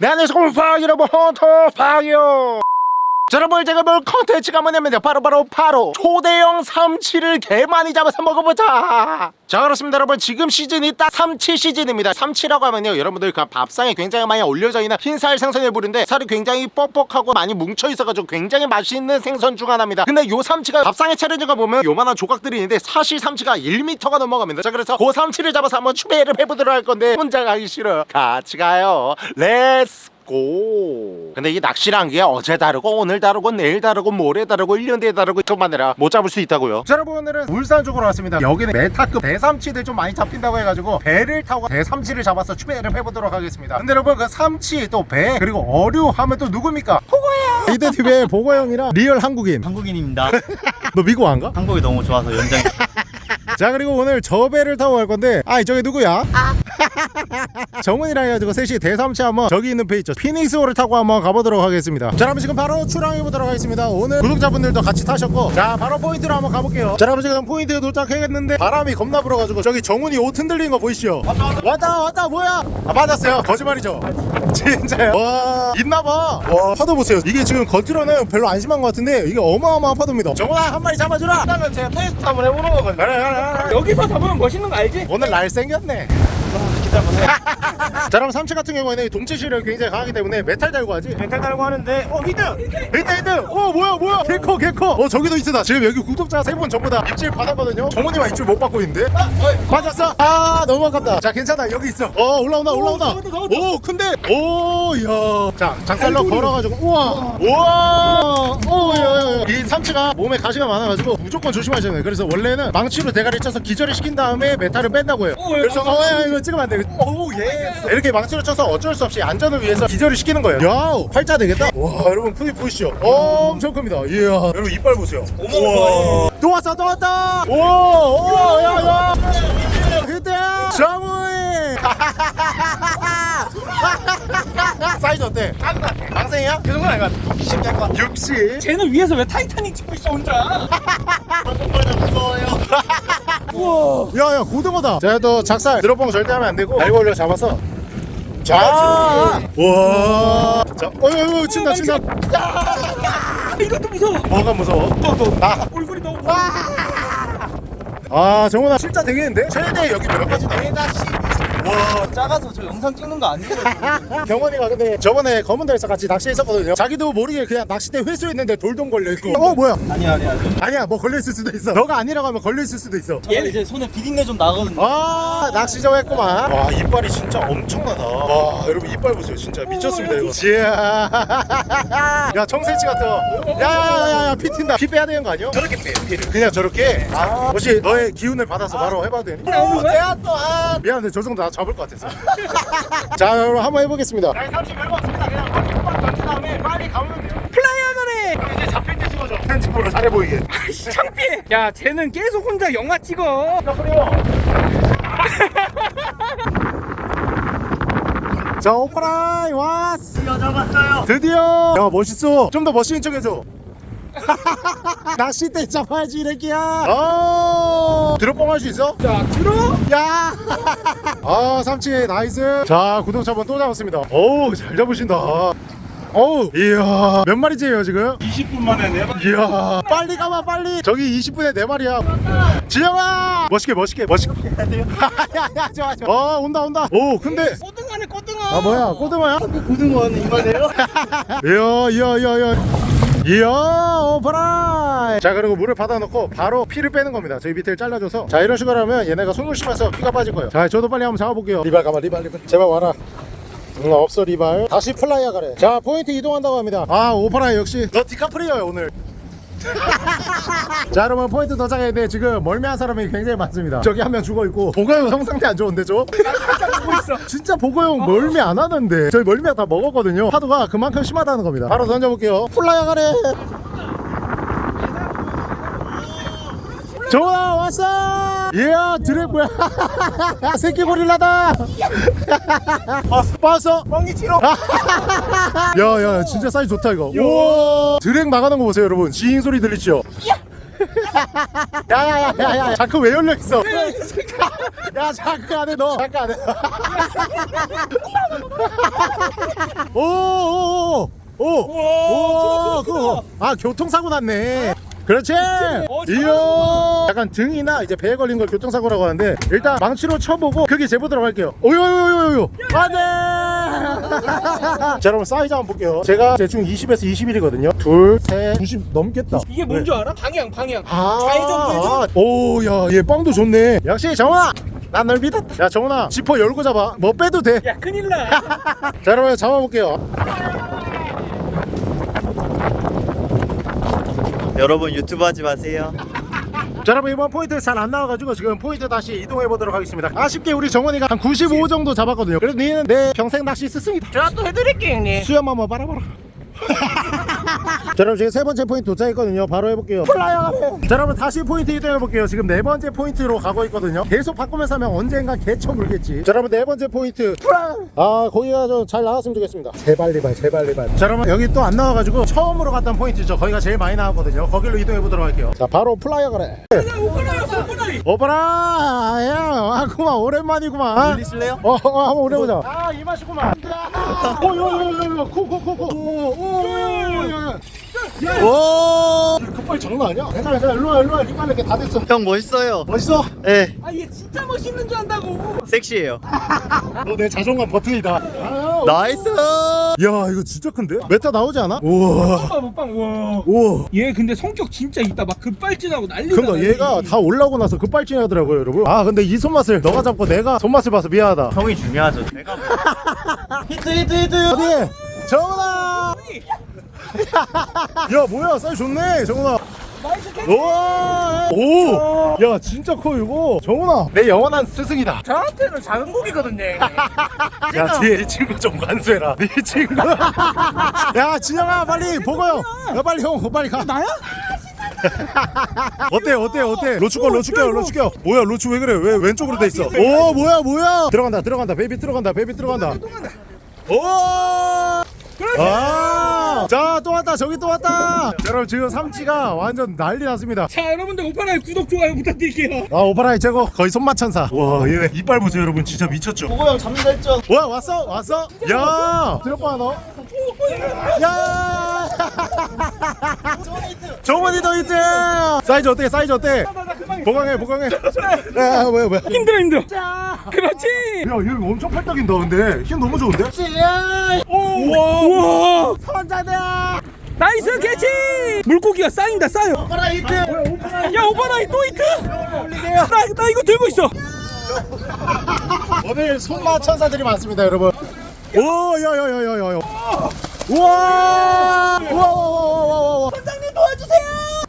네 안녕하세요 파이 여러분 헌터 파이어 자, 여러분 제가 볼 컨텐츠가 뭐냐면요. 바로 바로 바로 초대형 삼치를 개 많이 잡아서 먹어보자. 자 그렇습니다 여러분. 지금 시즌이 딱 삼치 시즌입니다. 삼치라고 하면요. 여러분들 그 밥상에 굉장히 많이 올려져 있는 흰살 생선을 부른데 살이 굉장히 뻑뻑하고 많이 뭉쳐 있어가지고 굉장히 맛있는 생선 중 하나입니다. 근데 요 삼치가 밥상에 차려진 거 보면 요만한 조각들이 있는데 사실 삼치가 1m가 넘어갑니다. 자 그래서 그 삼치를 잡아서 한번 추배를 해보도록 할 건데 혼자 가기 싫어. 같이 가요. Let's go 근데 이게 낚시란 게 어제 다르고 오늘 다르고 내일 다르고 모레 다르고 1년 뒤에 다르고 그만 해라 못 잡을 수 있다고요 자 여러분 오늘은 울산 쪽으로 왔습니다 여기는 미터급 대삼치들 좀 많이 잡힌다고 해가지고 배를 타고 대삼치를 잡아서 추배를 해보도록 하겠습니다 근데 여러분 그 삼치 또 배 그리고 어류 하면 또 누굽니까? 보고요 이대TV의 보고 형이랑 real 한국인 한국인입니다. 너 미국 안 가? 한국이 너무 좋아서 연장. 자 그리고 오늘 저 배를 타고 갈 건데 아 저기 누구야? 정은이랑 해가지고 셋이 대삼치 한번 저기 있는 배 있죠? 피닉스호를 타고 한번 가보도록 하겠습니다. 자 여러분 지금 바로 출항해 보도록 하겠습니다. 오늘 구독자분들도 같이 타셨고 자 바로 포인트로 한번 가볼게요. 자 여러분 지금 포인트에 도착했는데 바람이 겁나 불어가지고 저기 정은이 옷 흔들리는 거 보이시죠? 왔다 왔다 왔다 뭐야? 아 맞았어요. 거짓말이죠? 진짜요? 와 있나봐. 와 파도 보세요. 이게 지금 겉으로는 별로 안 심한 것 같은데 이게 어마어마한 파도입니다. 정은아 한 마리 잡아주라! 그러면 제가 테스트 한번 해보는 거거든요 그래 그래 그래. 여기서 잡으면 멋있는 거 알지? 오늘 날 생겼네 보세요. 자 그럼 삼치 같은 경우에는 동체 시력이 굉장히 강하기 때문에 메탈 달고 하지. 메탈 달고 하는데 어 히트! 히트 히트 어 뭐야 뭐야! 개커 개커! 어 저기도 있으다. 지금 여기 구독자 세 분 전부 다 입질 받았거든요. 정훈이만 입질 못 받고 있는데? 맞았어? 아 너무 아깝다. 자 괜찮아. 여기 있어. 어 올라온다 올라온다. 오 큰데? 오야자 장살로 걸어가지고 우와! 우와! 오야야 이 삼치가 몸에 가시가 많아가지고 무조건 조심하셔야 돼요. 그래서 원래는 망치로 대가리 쳐서 기절을 시킨 다음에 메탈을 뺀다고 해요. 오, 예, 그래서 어, 야, 이거 찍으면 안돼 오예. 이렇게 망치로 쳐서 어쩔 수 없이 안전을 위해서 기절을 시키는 거예요. 야 팔자 되겠다? 와 여러분 크기 보이시죠? 엄청 큽니다. 이야. 여러분 이빨 보세요. 우와. 또 왔어 또 왔다. 오야야 그때야 정우이 사이즈 어때? 방생이야? 그 정도는 아닌 것 같아. 60 될 것 같아 60 쟤는 위에서 왜 타이타닉 찍고 있어 혼자? 무서워요 야야 고등어다. 또 작살 드롭봉 절대 하면 안 되고. 알고 올려 잡아서. 자, 와, 자, 어유, 친다, 친다. 아, 이것도 무서워. 뭐가 무서워? 또, 또, 나. 얼굴이 너무 아, 정훈아, 진짜 되겠는데? 최대 여기 몇 가지 돼? 와 작아서 저 영상 찍는 거 아니거든 경원이가 근데 저번에 검은 달에서 같이 낚시했었거든요. 자기도 모르게 그냥 낚싯대 회수했는데 돌돔 걸려 있고. 어, 뭐야? 아니야 아니야 아니야, 뭐 걸려 있을 수도 있어. 너가 아니라고 하면 걸려 있을 수도 있어. 얘는 이제 손에 비린내 좀 나거든요. 아 낚시저 했구만. 와 이빨이 진짜 엄청나다. 와 여러분 이빨 보세요. 진짜 미쳤습니다 이거. 지야 야 청새치 같아. 야야야야 피 튄다. 피 빼야 되는 거 아니야? 저렇게 빼 피를. 그냥 저렇게? 아. 혹시 너의 기운을 받아서 바로 해봐도 되니? 어, 내가 또 아 미안한데 저 정도 나 잡을 것 같아서. 자 여러분 한번 해보겠습니다. 네30 별거 없습니다. 그냥 빡빡 던진 다음에 빨리 가면 돼요. 플라이어거래! 이제 잡힐 때 찍어줘. 편집으로 잘해 보이게. 창피해. 야 쟤는 계속 혼자 영화 찍어. 자 오파라이 왔어. 드디어 잡았어요. 드디어. 야 멋있어. 좀 더 멋있는 척 해줘 낚싯대 잡아야지 이래끼야. 어 들어뽕 할 수 있어? 자 들어 야! 아 삼치 nice. 자 구독자분 또 잡았습니다. 어우 잘 잡으신다. 어우. 이야 몇 마리째요 지금? 20분 만에 네 번. 이야. 빨리 가봐 빨리. 저기 20분에 네 마리야. 지영아! 멋있게 멋있게 멋있게. 야야 좋아 좋아. 어 온다 온다. 오 근데. 꼬등어네 꼬등어. 아 뭐야 꼬등어야? 고등어는 이만해요? 이야 이야 이야 이야 이야 오파라이 자 그리고 물을 받아놓고 바로 피를 빼는 겁니다. 저희 밑에를 잘라줘서. 자 이런 식으로 하면 얘네가 숨을 쉬면서 피가 빠질 거예요. 자 저도 빨리 한번 잡아볼게요. 리발 가봐 리발 리발. 제발 와라. 응 없어 리발. 다시 플라이어 가래. 자 포인트 이동한다고 합니다. 아 오파라이 역시 너 디카프리오야 오늘. 자 여러분 포인트 도착했는데 지금 멀미한 사람이 굉장히 많습니다. 저기 한 명 죽어있고. 보고형 형 상태 안 좋은데 저? 진짜 보고형 멀미 안 하는데 저희 멀미약 다 먹었거든요. 파도가 그만큼 심하다는 겁니다. 바로 던져볼게요. 플라이어 가래! 좋아 왔어! 이야 드랙 뭐야 새끼 고릴라다! 봤어. 멍이 치러. 야야 진짜 사이즈 좋다 이거. 우와! 드랙 나가는 거 보세요 여러분. 지잉 소리 들리죠? 야 야야야야 자크 왜 열려 있어? 야 자크 안에 넣어. 자크 안에. 오오오오 오. 오. 그거. 아 교통사고 났네. 그렇지. 이야. 약간 등이나 이제 배에 걸린 걸 교통사고라고 하는데 일단 망치로 쳐보고 크게 재보도록 할게요. 오요요요요. 안돼. 자 여러분 사이즈 한번 볼게요. 제가 대충 20에서 21이거든요. 둘, 셋, 90 넘겠다. 이게 뭔 줄 알아? 방향 방향 아, 좌회전 우회전 오야 얘 빵도 좋네 역시 정훈아 난 널 믿었다 야 정훈아 지퍼 열고 잡아 뭐 빼도 돼자 야 큰일 나 여러분 잡아볼게요 여러분 유튜브 하지 마세요. 자 여러분 이번 포인트 잘 안 나와가지고 지금 포인트 다시 이동해 보도록 하겠습니다. 아쉽게 우리 정원이가 한 95 정도 잡았거든요. 그래도 니는 내 평생 낚시 스승이다. 제가 또 해드릴게 형님. 수염 한번 빨아봐라 자 여러분 지금 세 번째 포인트 도착했거든요. 바로 해볼게요. 플라이어 자 여러분 다시 포인트 이동해볼게요. 지금 네 번째 포인트로 가고 있거든요. 계속 바꾸면서 하면 언젠가 개쳐 물겠지. 자 여러분 네 번째 포인트. 아 거기가 좀 잘 나왔으면 좋겠습니다. 제발 리발 제발 리발. 자 여러분 여기 또 안 나와가지고 처음으로 갔던 포인트죠. 거기가 제일 많이 나왔거든요. 거길로 이동해보도록 할게요. 자 바로 플라이어 오빠나이 오빠라 야 아구만. 오랜만이구만. 들리실래요? 어, 어 한번 오래보자. 아이 맛이구만. 오요요요요. 코코코코 오 급발 장난 아니야 괜찮아 괜찮아 일로와 일로와 이빨 이렇게 다 됐어 형 멋있어요. 멋있어? 네, 아얘 진짜 멋있는 줄 안다고 섹시해요. 너내 자존감 버튼이다 아, nice. 야 이거 진짜 큰데? 미터 나오지 않아? 우와 오빠 못방 우와 우와 얘 근데 성격 진짜 있다 막 급발진하고 난리다 그러니까 난리. 얘가 다 올라오고 나서 급발진 하더라고요 여러분 아 근데 이 손맛을 너가 잡고 내가 손맛을 봐서 미안하다 형이 중요하죠. 내가 히트 히트 히트. 어디? 정훈아! 야 뭐야? 사이즈 좋네. 정훈아. nice catch 오! 오! 야 진짜 커 이거. 정훈아. 내 영원한 스승이다. 저한테는 작은 고기거든요. 야 뒤에 이 친구 좀 간수해라. 이 친구. 야 진영아 빨리 보고 형야? 빨리 형 빨리 가. 나야? 어때 어때 어때? 로추 거 로추 껴 로추 껴. 뭐야 로추 왜 그래? 왜 왼쪽으로 돼 있어? 오 뭐야 뭐야? 들어간다 들어간다. baby 들어간다 baby 들어간다. 오! 아! 자, 또 왔다. 저기 또 왔다. 여러분, 지금 삼치가 완전 난리 났습니다. 자 여러분들 오빠나이 구독 좋아요 부탁드릴게요 아, 오바라이 최고. 거의 손맛 천사. 와, 얘 이빨 보세요, 여러분. 진짜 미쳤죠? 보고 형 잡는 거 했죠? 와, 왔어? 왔어? 야! 들어봐, 너. 야! 정원이 더 히트! 사이즈 어때? 사이즈 어때? 보강해, 보강해. 야, 뭐야, 뭐야. 힘들어 힘들어 그렇지 야, 얘 엄청 팔딱인다, 근데. 힘 너무 좋은데? 우와 우와 혼자다! nice catch 물고기가 쌓인다 쌓여 오빠라 히트. 야 오빠나이 또 히트 나, 나 이거 들고 있어 오늘 손맛 천사들이 많습니다, 여러분. 오, 야, 야, 야, 야, 야, 야. 우와! 우와, 우와, 우와, 우와, 우와. 선장님 도와주세요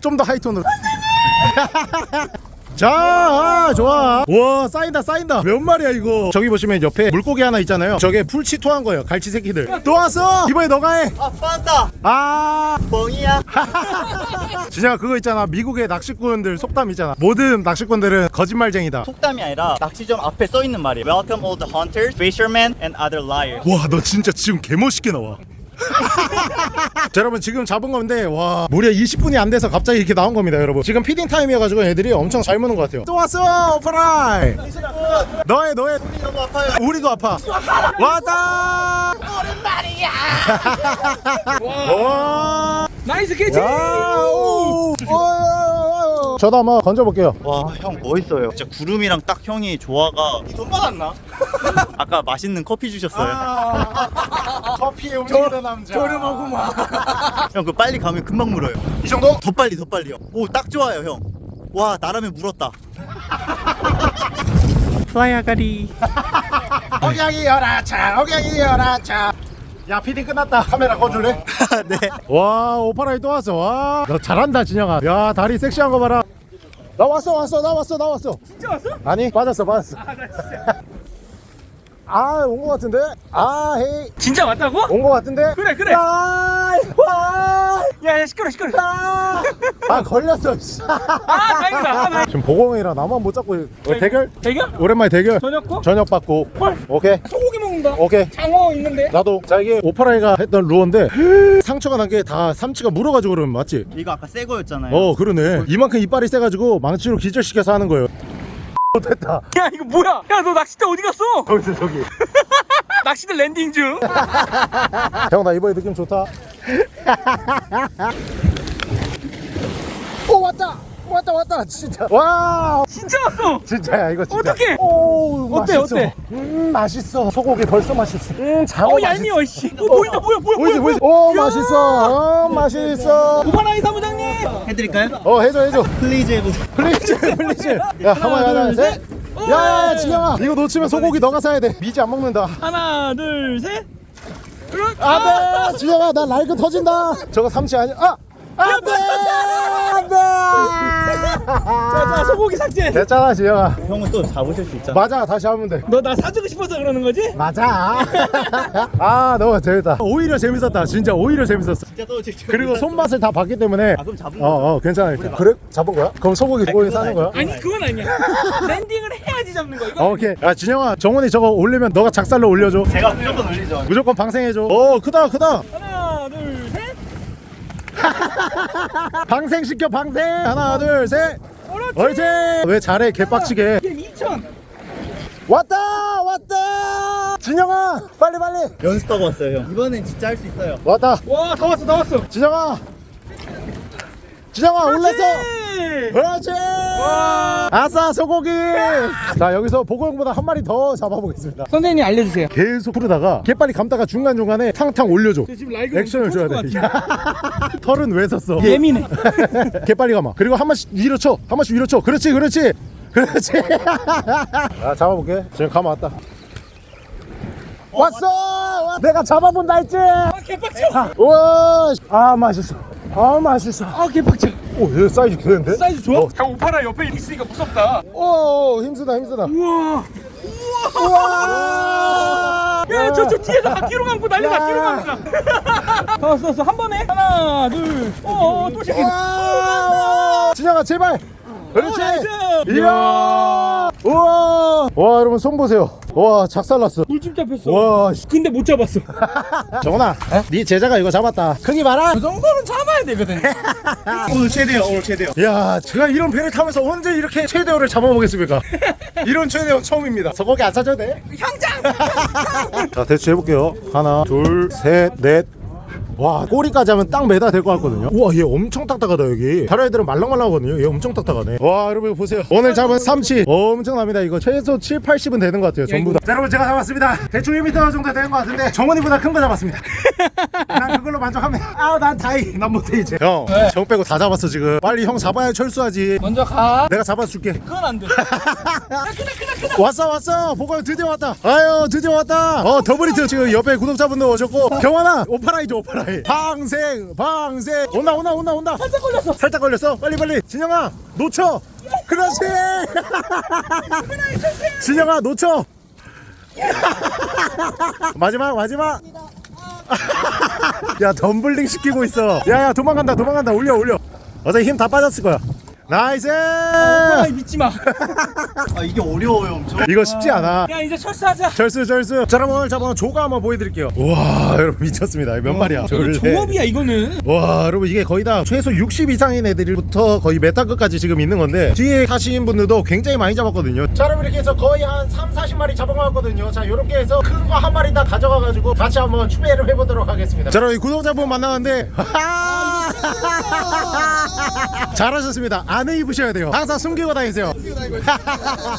좀 더 high tone으로. 자, 아, 좋아. 와, 쌓인다, 쌓인다. 몇 마리야, 이거? 저기 보시면 옆에 물고기 하나 있잖아요. 저게 풀치 토한 거예요. 갈치 새끼들. 또 왔어! 이번에 너가 해! 아 빠졌다. 아! 뻥이야. 진짜 그거 있잖아. 미국의 낚시꾼들 속담 있잖아. 모든 낚시꾼들은 거짓말쟁이다. 속담이 아니라 낚시점 앞에 써 있는 말이에요. Welcome all the hunters, fishermen, and other liars. 와, 너 진짜 지금 개멋있게 나와. 자 여러분 지금 잡은 건데 와 무려 20분이 안 돼서 갑자기 이렇게 나온 겁니다 여러분. 지금 feeding time이어가지고 애들이 엄청 잘 무는 것 같아요. 또 왔어 오프라이 너의 너의. 너무 아파요. 우리도 아파. 왔다! 오랜만이야. nice catch! 오, 오. 저도 한번 건져볼게요 와, 형 멋있어요. 진짜 구름이랑 딱 형이 조화가. 돈 받았나? 아까 맛있는 커피 주셨어요. 커피에 움직이는 남자 저렴하구만 형, 그 빨리 가면 금방 물어요. 이 정도? 더 빨리, 더 빨리요. 오, 딱 좋아요, 형. 와, 나라면 물었다. 플라이 아가리. 억양이 열아차 억양이 열아차 야 피딩 끝났다. 카메라 꺼줄래? 네. 와 오파라이 또 왔어. 와너 잘한다 진영아. 야 다리 섹시한 거 봐라. 나 왔어 왔어 나 왔어 나 왔어. 진짜 왔어? 아니 빠졌어 빠졌어. 아 온거 같은데? 아 헤이. 진짜 왔다고? 온거 같은데? 그래 그래. 아, 와, 야야 시끄러 시끄러. 아, 아 걸렸어 씨. 아 다행이다. 아. 지금 보공이라 나만 못 잡고 어, 대결? 대결? 오랜만에 대결? 저녁 거? 저녁 받고. 헐. 오케이. 소고기 먹는다. 오케이. 장어 있는데? 나도. 자 이게 오파라이가 했던 루어인데 상처가 난 게 다 삼치가 물어가지고 그러면 맞지? 이거 아까 새 거였잖아요. 어 그러네. 이만큼 이빨이 세가지고 망치로 기절시켜서 하는 거예요 됐다. 야 이거 뭐야? 야 너 낚싯대 어디 갔어? 거기서 저기. 낚싯대 landing 중. 형나 이번에 느낌 좋다. 오 왔다 왔다 왔다. 진짜. 와. 진짜 왔어. 진짜야 이거 진짜. 어떡해? 오 어때, 맛있어. 어때? 음 맛있어. 소고기 벌써 맛있어. 음 장어 어 맛있어. 얄미워 씨. 어, 보인다 보여 보이지 보여 보이지 오 맛있어. 어 맛있어. 오바나이 사무장님! 해드릴까요? 어 해줘 해줘. please 해보세요. please please. 야 한번 하나 셋. 야야 지영아. 이거 놓치면 소고기 너가 사야 돼. 미지 안 먹는다. 하나 둘셋. 안돼. 지영아 나 라인 터진다. 저거 삼치 아니야 아 안돼! 안돼! 자자 소고기 삭제. 됐잖아 지영아. 형은 또 잡으실 수 있잖아. 맞아 다시 하면 돼. 너 나 사주고 싶어서 그러는 거지? 맞아. 아 너무 재밌다. 오히려 재밌었다. 진짜 오히려 재밌었어. 진짜 또 직접. 그리고 손맛을 다 봤기 때문에 아 그럼 잡은 어 거. 어 괜찮아 그래? 잡은 거야? 그럼 소고기 그건 사는 거야? 아니 그건 아니야. landing을 해야지 잡는 거 이거 어, 오케이. 야 진영아 정원이 저거 올리면 너가 작살로 올려줘. 제가 무조건 올리죠. 무조건 방생해줘. 오 크다 크다 하나 둘셋 방생 시켜 방생. 하나 둘셋. 옳지. 왜 잘해 개빡치게. 이게 2천. 왔다 왔다. 진영아 빨리 빨리. 연습하고 왔어요 형. 이번엔 진짜 할 수 있어요. 왔다. 와다 왔어 다 왔어. 진영아 진영아 올랐어 그렇지! 아싸 소고기! 자 여기서 보고형보다 한 마리 더 잡아보겠습니다. 선생님 알려주세요. 계속 부르다가 개빨리 감다가 중간중간에 탕탕 올려줘. 저 지금 라이브 액션을 줘야 돼 털은 왜 썼어? 예민해. 개빨리 가마 그리고 한 번씩 위로 쳐한 번씩 위로 쳐. 그렇지 그렇지! 그렇지! 아 잡아볼게. 지금 가마 왔다. 왔어! 와, 내가 잡아본다 했지? 아 개빡쳐! 우와! 아 맛있어 아 맛있어. 아 개빡쳐 오얘 사이즈 되는데? 사이즈 좋아? 어. 형 오파라 옆에 있으니까 무섭다. 오 힘쓰다 힘쓰다. 우와! 우와! 야저 저 뒤에서 바퀴로 감고 난리다 야. 뒤로 감고 다. 왔어 왔어 한 번에? 하나 둘어또 시키 와! 진영아 제발! 그렇지. 이야 우와! 와 여러분 손 보세요. 와 작살났어. 물집 잡혔어. 와 씨. 근데 못 잡았어. 정훈아 네 제자가 이거 잡았다. 크기 봐라 그 정도는 잡아야 되거든. 오늘 최대요. 오늘 최대요. 야 제가 이런 배를 타면서 언제 이렇게 최대어를 잡아보겠습니까? 이런 최대어 처음입니다. 소고기 안 사줘도 돼? 형장! 자 대충 해볼게요. 하나 둘셋넷 와 꼬리까지 하면 딱 미터 될 것 같거든요. 우와 얘 엄청 딱딱하다 여기. 다른 애들은 말랑말랑하거든요. 얘 엄청 딱딱하네. 와 여러분 보세요. 오늘 잡은 삼치 엄청납니다. 이거 최소 7, 80은 되는 것 같아요 전부 다. 자, 여러분 제가 잡았습니다. 대충 1m 정도 되는 것 같은데 정원이보다 큰 거 잡았습니다. 난 그걸로 만족합니다. 아난 다이 난 못해 이제. 형정 빼고 다 잡았어 지금. 빨리 형 잡아야 철수하지. 먼저 가. 내가 잡아줄게. 그건 안돼. 왔어 왔어. 보고 드디어 왔다. 아유 드디어 왔다. 어 더블히트 지금 옆에 구독자분들 오셨고. 경환아 오파라이죠 오파라 이 방생 방생. 온다 온다 온다 온다. 살짝 걸렸어. 살짝 걸렸어. 빨리 빨리. 진영아 놓쳐. 그렇지. 진영아 놓쳐. 마지막 마지막. 야 덤블링 시키고 있어. 야야 도망간다 도망간다. 올려 올려. 어차피 힘 다 빠졌을 거야 나이스! 아 믿지마. 아 이게 어려워요 엄청. 이거 쉽지 않아. 야 이제 철수하자. 철수 철수. 자 여러분 오늘 잡아온 조과 한번 보여드릴게요. 와 여러분 미쳤습니다. 몇 마리야? 이거. 조업이야 이거는. 와 여러분 이게 거의 다 최소 60 이상인 애들부터 거의 미터급까지 지금 있는 건데 뒤에 타시는 분들도 굉장히 많이 잡았거든요. 자 여러분 이렇게 해서 거의 한 3, 40마리 잡아왔거든요. 자 이렇게 해서 큰 거 한 마리 다 가져가가지고 같이 한번 추배를 해보도록 하겠습니다. 자 여러분 이 구독자분 만나는데 잘하셨습니다. 안에 입으셔야 돼요. 항상 숨기고 다니세요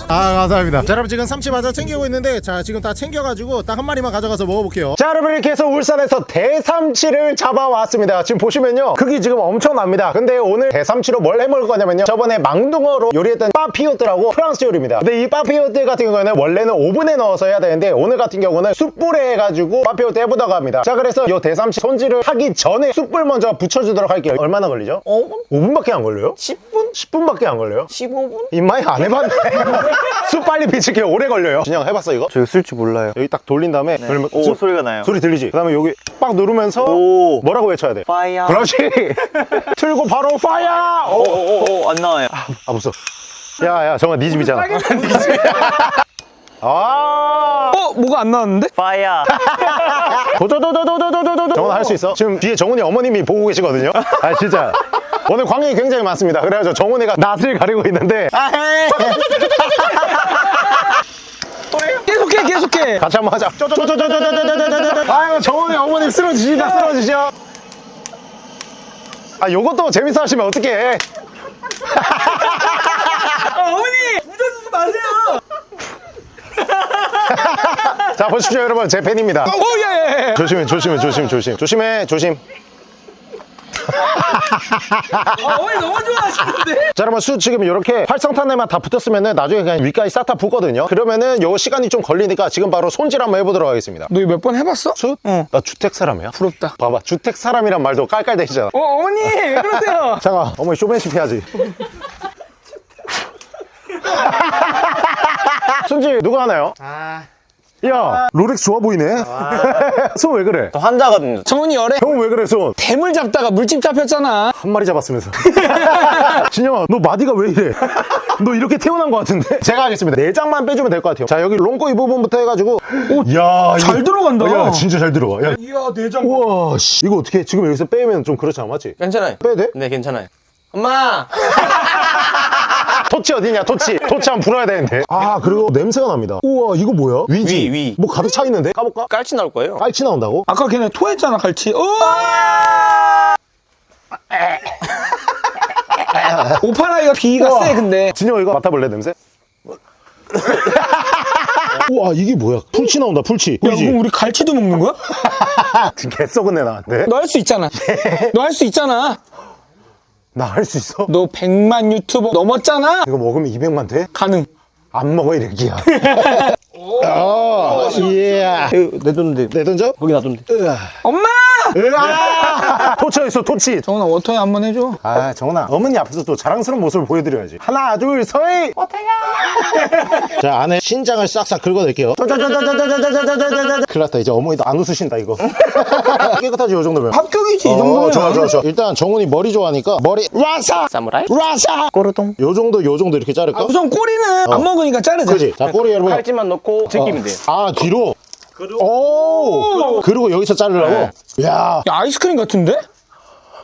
아 감사합니다 자 여러분 지금 삼치 맞아 챙기고 있는데 자 지금 다 챙겨가지고 딱 한 마리만 가져가서 먹어볼게요 자 여러분 이렇게 해서 울산에서 대삼치를 잡아왔습니다 지금 보시면요 크기 지금 엄청납니다 근데 오늘 대삼치로 뭘 해먹을 거냐면요 저번에 망둥어로 요리했던 papillote라고 프랑스 요리입니다 근데 이 papillote 같은 경우에는 원래는 오븐에 넣어서 해야 되는데 오늘 같은 경우는 숯불에 해가지고 papillote 해보려고 합니다 자 그래서 요 대삼치 손질을 하기 전에 숯불 먼저 붙여주도록 할게요 얼마나 걸리죠? 5분? 5분밖에 안 걸려요? 10분? 10분밖에 안 걸려요? 15분? 입마이 안 해봤네. 숯불 붙이기 오래 걸려요. 진영 해봤어 이거? 저 이거 쓸줄 몰라요. 여기 딱 돌린 다음에 그러면 오 수- 소리가 나요. 소리 들리지? 그 다음에 여기 빡 누르면서 오. 뭐라고 외쳐야 돼? fire. 그렇지. 틀고 바로 fire. 오, 오오오 안 나와요. 아 무서. 야야 정아 네 집이잖아. 아. 어 뭐가 안 나왔는데? fire. 도도도도도도도도도 정훈아 할수 있어? 지금 뒤에 정훈이 어머님이 보고 계시거든요. 아 진짜. 오늘 광경이 굉장히 많습니다 그래가지고 정훈이가 낯을 가리고 있는데 아헤 계속해 계속해 같이 한번 하자 아유 정훈이 어머니 쓰러지시다 쓰러지셔 아 요것도 재밌어 하시면 어떡해 어머니 무전주지 마세요 자 보십시오 여러분 제 팬입니다 오예 조심해 조심해 조심 조심 조심해 조심 아, 어머니 너무 좋아하시는데. 자 여러분 수 지금 이렇게 활성탄에만 다 붙었으면은 나중에 그냥 위까지 싹다 붙거든요. 그러면은 요 시간이 좀 걸리니까 지금 바로 손질 한번 해보도록 하겠습니다. 너 이거 몇 번 해봤어? 수? 응. 나 주택 사람이야. 부럽다. 봐봐 주택 사람이란 말도 깔깔대시잖아. 어 어머니 왜 그러세요? 잠깐 어머니 쇼맨십 해야지. 손질 누가 하나요? 야 롤렉스 좋아 보이네. 손 왜 그래? 저 환자거든요. 정훈이 열애. 형왜 그래 손? 뱀을 잡다가 물집 잡혔잖아. 한 마리 잡았으면서. 진영아, 너 마디가 왜 이래? 너 이렇게 태어난 것 같은데? 제가 하겠습니다. 내장만 빼주면 될 것 같아요. 자, 여기 롱꼬 이 부분부터 해가지고. 야, 잘 이거- 들어간다. 야, 진짜 잘 들어가. 야, 이야 내장. 우와, 씨. 이거 어떻게, 지금 여기서 빼면 좀 그렇지 않아, 맞지? 괜찮아요. 빼야 돼? 네, 괜찮아요. 엄마! 토치 어디냐, 토치. 토치 한번 불어야 되는데. 아, 그리고 냄새가 납니다. 우와, 이거 뭐야? 위지? 위, 위. 뭐 가득 차 있는데? 까볼까? 깔치 나올 거예요. 깔치 나온다고? 아까 걔네 토했잖아 갈치. 오! 오파라이가 비가 우와. 세 근데. 진영 이거 맡아볼래, 냄새? 우와, 이게 뭐야? 풀치 나온다, 풀치. 야? 그럼 우리 갈치도 먹는 거야? 개 썩은 애 나한테. 너할 수 있잖아. 너 할 수 있잖아. 나 할 수 있어? 너 100만 유튜버 넘었잖아. 이거 먹으면 200만 돼? 가능. 안 먹어 이렇게야. 어, 예. 내 돈인데. 내 던져? 거기 놔둔데. 엄마! 으아! 있어 토치. 정훈아 워터에 한 번 해줘. 아 정훈아 어머니 앞에서 또 자랑스러운 모습을 보여드려야지. 하나 둘 서이. 자 안에 신장을 싹싹 긁어낼게요. 큰일 났다 이제 어머니도 안 웃으신다 이거. 깨끗하지 요 정도면. 합격이지 이 어, 정도면. 좋아 좋아 좋아. 일단 정훈이 머리 좋아하니까 머리 라사 사무라이? 라사. 꼬르동. 요 정도 요 정도 이렇게 자를까? 아, 우선 꼬리는 안 먹으니까 자르자. 그지? 자 꼬리 여러분. 깔치만 넣고 제끼면 돼요. 아 뒤로. 오. 그리고 여기서 자르라고. 야. 야 아이스크림 같은데?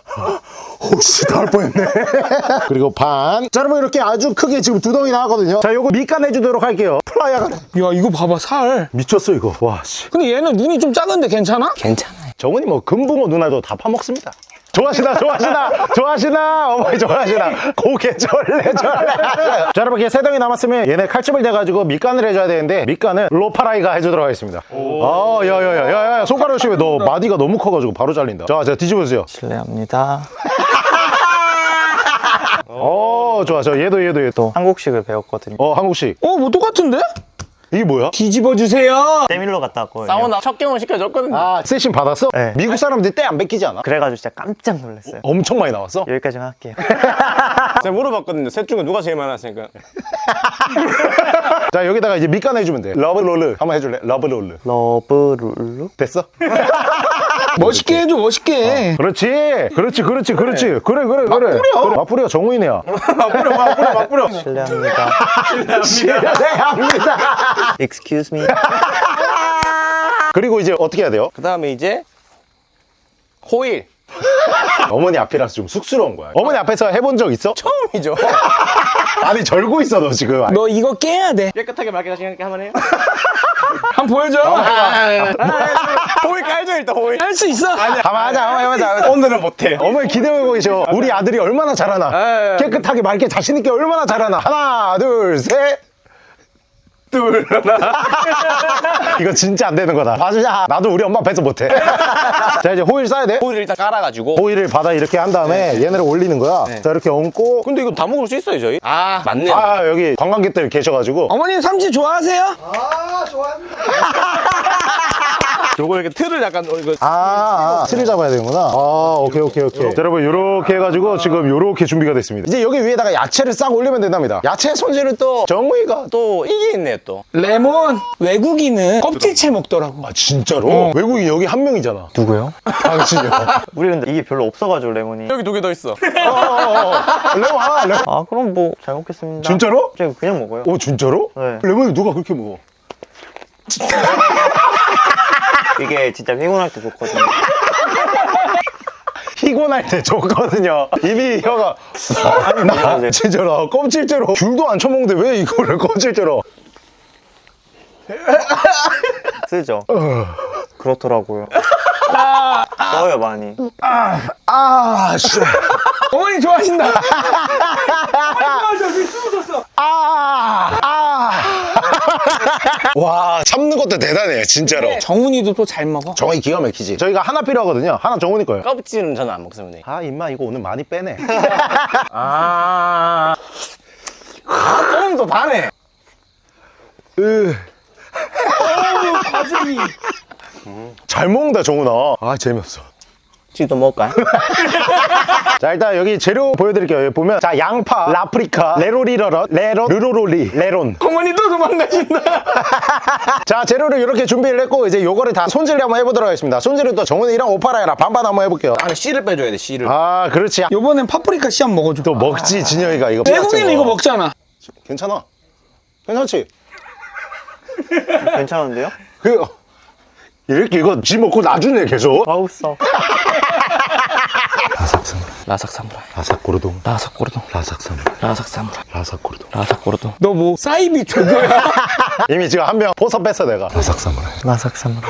혹시 다할 뻔했네. 그리고 반. 자, 여러분 이렇게 아주 크게 지금 두 덩이 나왔거든요. 자, 요거 밑간 해 주도록 할게요. 플라이어가 야 이거 봐봐 살. 미쳤어 이거. 와 씨. 근데 얘는 눈이 좀 작은데 괜찮아? 괜찮아요. 정은이 뭐 금붕어 누나도 다 파먹습니다. 좋아하시나 좋아하시나 좋아하시나? 어머니 좋아하시나? 고개 절레 절레. 자 여러분 이게 세 덩이 남았으면 얘네 칼집을 대가지고 밑간을 해줘야 되는데 밑간은 로파라이가 해주도록 하겠습니다. 아 야야야야야 손가락 조심해. 너 마디가 너무 커가지고 바로 잘린다. 자 자 뒤집어주세요. 실례합니다. 어 좋아 저 얘도 얘도 얘도. 또 한국식을 배웠거든요. 어 한국식. 어뭐 똑같은데? 이게 뭐야? 뒤집어 주세요. 때밀러 갔다 왔거든요. 사우나 첫 경험 시켜줬거든요. 아 세신 받았어? 네. 미국 사람들이 때안 뺏기지 않아? 그래가지고 진짜 깜짝 놀랐어요. 엄청 많이 나왔어? 여기까지만 할게요. 제가 물어봤거든요. 셋 중에 누가 제일 많았으니까. 자 여기다가 이제 밑간 해주면 돼 러브롤르 한번 해줄래? 러브롤르 러브룰루? 됐어? 멋있게 해줘 멋있게. 그렇지 그렇지 그렇지 그렇지 그래 그래 그래 그래 맞부려 정우인이야 막부려, 막부려, 막부려. 실례합니다. 실례합니다 Excuse me. 그리고 이제 어떻게 해야 돼요? 그 다음에 이제 호일. 어머니 앞이라서 좀 쑥스러운 거야 어머니 앞에서 해본 적 있어? 처음이죠. 아니 절고 있어 너 지금 너 이거 깨야 돼. 깨끗하게 말게 다시 한번 해요. 한번 보여줘. 호일 깔죠, 일단 호일. 할수 있어. 가만 하자 가만 하자 오늘은 못해. 어머니 기대고 계셔 우리 아들이 얼마나 잘하나 예. 깨끗하게 맑게 자신있게 얼마나 잘하나 하나 둘셋 둘, 하나. 이거 진짜 안 되는 거다 봐주자 나도 우리 엄마 앞에서 못해 자 이제 호일 싸야 돼 호일 일단 깔아가지고. 호일을 받아 이렇게 한 다음에 얘네를 올리는 거야 자 이렇게 얹고 근데 이거 다 먹을 수 있어요, 저희? 아, 맞네. 아 여기 관광객들 계셔가지고 어머님 삼치 좋아하세요? 요거 이렇게 틀을 약간 어, 이거 아, 아 틀을 잡아야 되는구나. 아, 오케이, 오케이, 오케이. 자, 여러분, 요렇게 해가지고 지금 요렇게 준비가 됐습니다. 이제 여기 위에다가 야채를 싹 올리면 된답니다. 야채 손질은 또 정우이가 또 이게 있네, 또. 레몬 외국인은 껍질채 먹더라고 아, 진짜로? 외국인 여기 한 명이잖아. 누구요? 당신이요. 우리 근데 이게 별로 없어가지고 레몬이 여기 두 개 더 있어 레몬 하나, 레몬. 아 그럼 뭐 잘 먹겠습니다 진짜로? 제가 그냥 먹어요 오, 진짜로? 네. 레몬이 누가 그렇게 먹어? 이게 진짜 피곤할 때 좋거든요 피곤할 때 좋거든요. 이미 혀가. 나 이제. 진짜로 껍질째로 귤도 안 쳐먹는데 왜 이거를 껍질째로. 쓰죠 그렇더라고요 써요 많이 아, 씨. 어머니 좋아하신다 숨 었어 아, 아. 와, 참는 것도 대단해, 진짜로. 정훈이도 또 잘 먹어 정원이 기가 막히지. 저희가 하나 필요하거든요. 하나 정원이 거예요. 껍질은 저는 안 먹습니다. 아, 임마, 이거 오늘 많이 빼네. 아. 조금 더 다네. 으, 과즙이 잘 먹는다, 정훈아. 아, 재미없어. 지도 먹을까요? 자, 일단 여기 재료 보여드릴게요. 여기 보면, 자, 양파, 라프리카, 레로리러럿, 레론, 르로로리, 레론. 어머니 또 도망가신다 자, 재료를 이렇게 준비를 했고, 이제 요거를 다 손질을 한번 해보도록 하겠습니다. 손질은 또 정훈이랑 오파라이랑 반반 한번 해볼게요. 안에 씨를 빼줘야 돼, 씨를. 아, 그렇지. 요번엔 파프리카 씨 한번 먹어줘 또 먹지, 진영이가 이거. 외국인은 이거 먹잖아 괜찮아. 괜찮지? 괜찮은데요? 그, 이렇게 이거 지 먹고 나중에 계속. 아우 싸 라삭사무라이. 라삭고르동, 라삭고르동. 라삭사무라이, 라삭사무라이. 라삭고르동. 라삭고르동. 너 뭐 사이비 조교야 이미 지금 한 명 포섭 뺐어, 내가. 라삭사무라이. 라삭사무라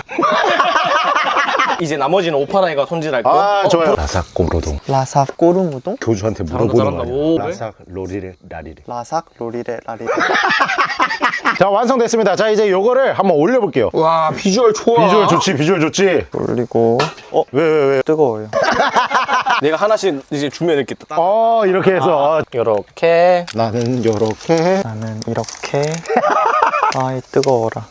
이제 나머지는 오파라이가 손질할 거. 아, 좋아요. 라삭고르동. 라삭 꼬르무동? 교주한테 물어보는. 거 오, 아니야? 왜? 라삭, 로리레, 라리레. 라삭 로리레 라리레 자, 완성됐습니다. 자, 이제 요거를 한번 올려볼게요. 와 비주얼 좋아 비주얼 좋지, 비주얼 좋지. 올리고 어? 왜, 왜, 왜? 뜨거워요 내가 하나씩 이제 주면 이렇게 딱. 어, 이렇게 해서. 요렇게. 나는 요렇게. 나는 이렇게 아이 뜨거워라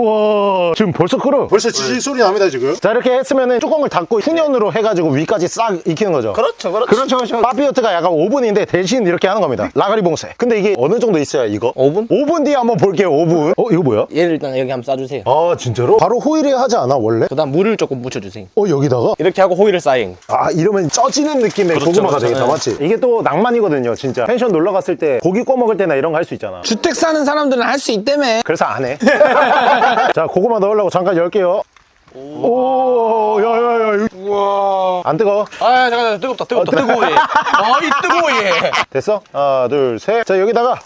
우와, 지금 벌써 끓어. 벌써 지지 소리 납니다, 지금. 자, 이렇게 했으면은 뚜껑을 닫고 훈연으로 해가지고 위까지 싹 익히는 거죠. 그렇죠, 그렇죠. 그렇죠, 그렇죠. 파피오트가 약간 오븐인데 대신 이렇게 하는 겁니다. 라가리 봉쇄. 근데 이게 어느 정도 있어야 이거? 5분? 5분 뒤에 한번 볼게요, 5분. 어, 이거 뭐야? 얘를 일단 여기 한번 싸주세요. 아, 진짜로? 바로 호일에 하지 않아, 원래? 그 다음 물을 조금 묻혀주세요. 어, 여기다가? 이렇게 하고 호일을 쌓인. 아, 이러면 쪄지는 느낌의 고구마가 그렇죠. 되겠다, 네. 맞지? 이게 또 낭만이거든요, 진짜. 펜션 놀러 갔을 때 고기 구워 먹을 때나 이런 거 할 수 있잖아. 주택 사는 사람들은 할 수 있다며 그래서 안 해. 자, 고구마 넣으려고 잠깐 열게요. 오, 야, 야, 우와 안 뜨거? 아, 잠깐, 뜨겁다, 뜨겁다. 뜨거워, 얘. 아, 이 뜨거워, 얘. 됐어? 하나, 둘, 셋. 자, 여기다가.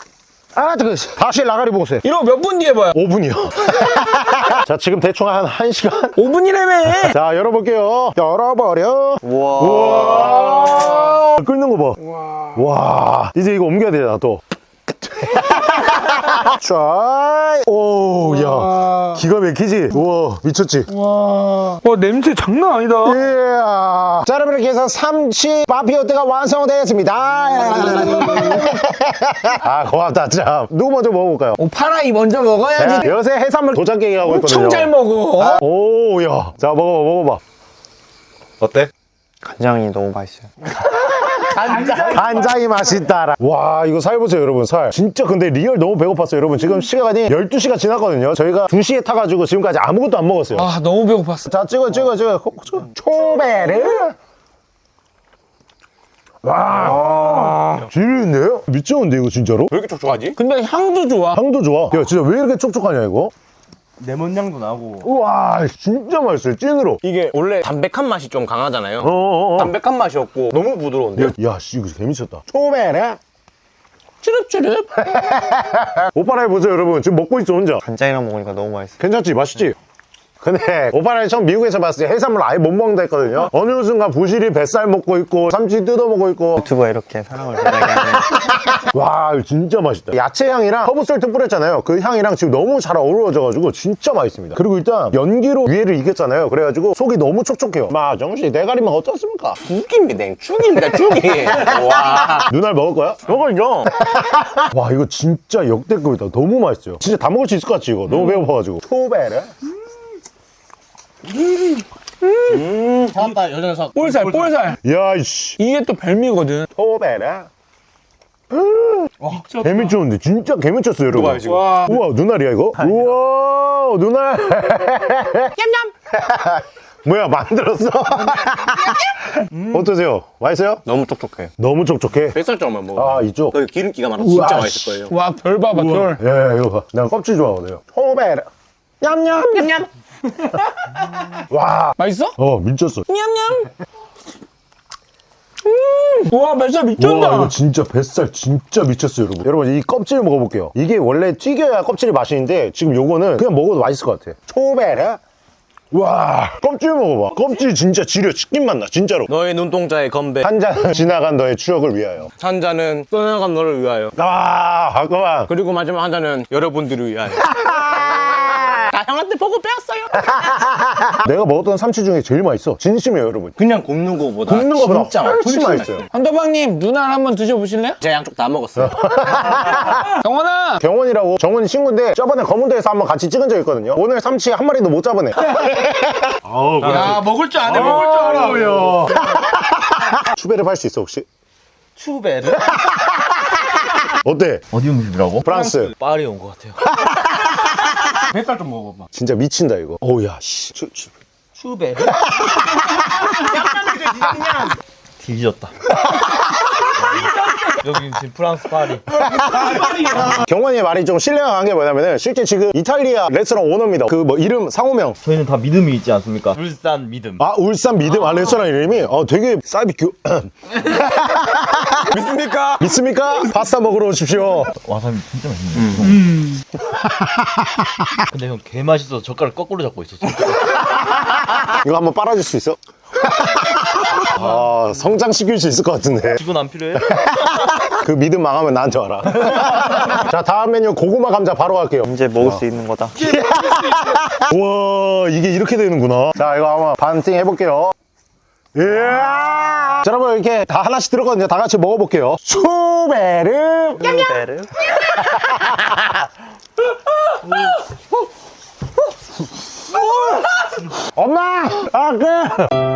아, 뜨거. 다시 라가리 봉쇄. 이러고 몇 분 뒤에 봐요 5분이요. 자, 지금 대충 한 1시간. 5분이라며 자, 열어볼게요. 열어버려. 우와 와. 끓는 거 봐. 와. 이제 이거 옮겨야 되잖아, 또. 쫙. 오, 야. 기가 막히지? 우와, 미쳤지? 와 냄새 장난 아니다 이야. 자, 여러분, 이렇게 해서 삼치 마피오트가 완성되었습니다. 아, 고맙다, 참. 누구 먼저 먹어볼까요? 오 파라이 먼저 먹어야지 자, 요새 해산물 도장깨기 하고 있거든요. 엄청 잘 먹어 오, 야. 자, 먹어봐, 먹어봐. 어때? 간장이 너무 맛있어요 간장이 맛있다라. 와, 이거 살 보세요, 여러분, 살. 진짜 근데 real 너무 배고팠어요, 여러분. 지금 시간이 12시가 지났거든요. 저희가 2시에 타가지고 지금까지 아무것도 안 먹었어요. 아 너무 배고팠어 자, 찍어, 찍어, 찍어. 초베르. 와, 지리는데요? 미쳤는데, 이거 진짜로? 왜 이렇게 촉촉하지? 근데 향도 좋아 향도 좋아. 야, 진짜 왜 이렇게 촉촉하냐, 이거? 레몬 향도 나고 우와, 진짜 맛있어요, 찐으로. 이게 원래 담백한 맛이 좀 강하잖아요. 어어어. 담백한 맛이었고 너무 부드러운데. 야, 야, 씨, 이거 개미쳤다. 초베르. 쭈릅쭈릅 오빠라 해보세요, 여러분. 지금 먹고 있어, 혼자. 간장이랑 먹으니까 너무 맛있어 괜찮지? 맛있지? 근데 오빠랑 처음 미국에서 봤을 때 해산물 아예 못 먹는다 했거든요 어느 순간 부시리 뱃살 먹고 있고 삼치 뜯어 먹고 있고 유튜브가 이렇게 사랑을 전하게 하는 와 이거 진짜 맛있다 야채 향이랑 허브솔트 뿌렸잖아요 그 향이랑 지금 너무 잘 어우러져가지고 진짜 맛있습니다 그리고 일단 연기로 위에를 익혔잖아요 그래가지고 속이 너무 촉촉해요 마 정씨 대가리만 어떻습니까? 죽입니다, 죽입니다, 죽이. 와. 누날 먹을 거야? 먹을요. 와 이거 진짜 역대급이다 너무 맛있어요 진짜 다 먹을 수 있을 것 같지 이거 너무 배고파가지고 초베르 잡았다 여 녀석 볼살 볼살 야이씨 이게 또 별미거든 토베 라 개미쳤는데 진짜 개미쳤어요 여러분 누가요, 지금? 와 우와 눈알이야 이거? 우와 눈알 냠냠 뭐야 만들었어? 어떠세요? 맛있어요? 너무 촉촉해. 너무 촉촉해 뱃살 쪽만 먹어. 아 이쪽 그 기름기가 많아 진짜 우와, 맛있을 거예요. 와, 결 봐봐, 결. 예 이거 봐 내가 껍질 좋아하거든요 토베라 냠냠 냠냠 와 맛있어? 어 미쳤어 냠냠. 음, 와, 뱃살 미쳤다. 와 이거 진짜 뱃살 진짜 미쳤어요 여러분 여러분 이 껍질 먹어볼게요 이게 원래 튀겨야 껍질이 맛있는데 지금 요거는 그냥 먹어도 맛있을 것 같아 초베라 와 껍질 먹어봐 껍질 진짜 지려 치킨 맛나 진짜로 너의 눈동자의 건배. 한잔 지나간 너의 추억을 위하여 한 잔은 떠나간 너를 위하여. 아 잠깐만 그리고 마지막 한 잔은 여러분들을 위하여. 다 형한테 보고 배웠어요. 내가 먹었던 삼치 중에 제일 맛있어 진심이에요 여러분 그냥 굽는 거보다 굽는 거보다 진짜 훨씬 맛있어요 한도방님, 누나 한번 드셔보실래요? 제가 양쪽 다 먹었어요. 경원아! 경원이라고 정원이 친구인데 저번에 검은도에서 한번 같이 찍은 적 있거든요 오늘 삼치 한 마리도 못 잡은 애 야, 먹을 줄 아네, 먹을 줄 알아. 추배를 팔 수 있어 혹시? 추베르? 어때? 어디 음식이라고? 프랑스 파리 온 것 같아요. 뱃살 좀 먹어봐. 진짜 미친다 이거 어우야 씨 추, 추. 추베르? 뒤졌다. 여기 지금 프랑스 파리. 경원이의 말이 좀 신뢰가 간 게 뭐냐면은 실제 지금 이탈리아 레스토랑 오너입니다 그 뭐 이름 상호명 저희는 다 믿음이 있지 않습니까? 울산 믿음. 아 울산 믿음 아 레스토랑 이름이 어 되게 사이비큐 믿습니까? 믿습니까? 파스타 먹으러 오십시오 와사비 진짜 맛있네. 근데 형 개 맛있어서 젓가락 거꾸로 잡고 있었어. 이거 한번 빨아줄 수 있어? 아 성장시킬 수 있을 것 같은데. 직원 안 필요해? 그 믿음 망하면 나한테 와라. 자 다음 메뉴 고구마 감자 바로 갈게요. 이제 먹을 수 있는 거다. 우와 이게 이렇게 되는구나. 자 이거 한번 반띵 해볼게요. 이야 자 여러분 이렇게 다 하나씩 들었거든요. 다 같이 먹어볼게요. 추베르! 추베르? 엄마 아 그